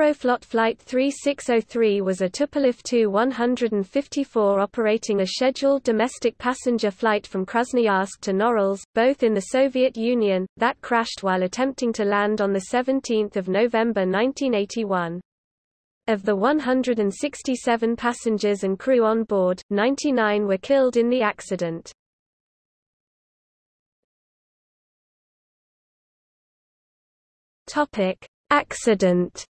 Aeroflot Flight 3603 was a Tupolev Tu-154 operating a scheduled domestic passenger flight from Krasnoyarsk to Norilsk, both in the Soviet Union, that crashed while attempting to land on 17 November 1981. Of the 167 passengers and crew on board, 99 were killed in the accident. Accident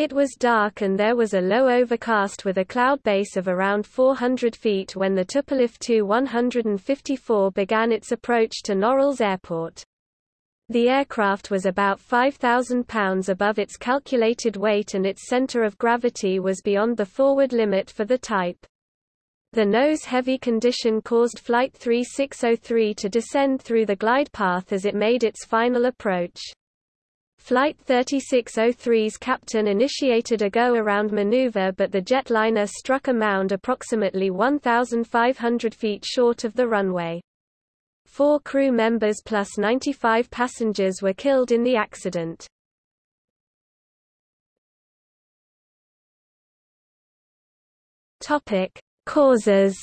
It was dark and there was a low overcast with a cloud base of around 400 feet when the Tupolev Tu-154 began its approach to Norilsk Airport. The aircraft was about 5,000 pounds above its calculated weight and its center of gravity was beyond the forward limit for the type. The nose-heavy condition caused Flight 3603 to descend through the glide path as it made its final approach. Flight 3603's captain initiated a go-around maneuver but the jetliner struck a mound approximately 1,500 feet short of the runway. Four crew members plus 95 passengers were killed in the accident. Topic. Causes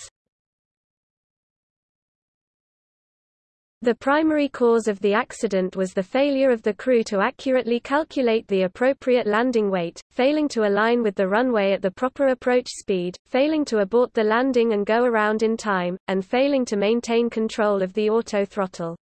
The primary cause of the accident was the failure of the crew to accurately calculate the appropriate landing weight, failing to align with the runway at the proper approach speed, failing to abort the landing and go around in time, and failing to maintain control of the auto throttle.